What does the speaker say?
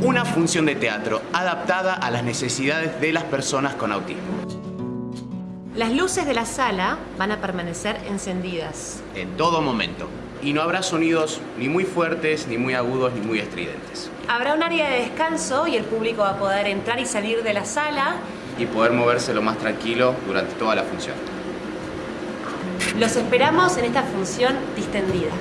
una función de teatro adaptada a las necesidades de las personas con autismo. Las luces de la sala van a permanecer encendidas. En todo momento. Y no habrá sonidos ni muy fuertes, ni muy agudos, ni muy estridentes. Habrá un área de descanso y el público va a poder entrar y salir de la sala. Y poder moverse lo más tranquilo durante toda la función. Los esperamos en esta función distendida.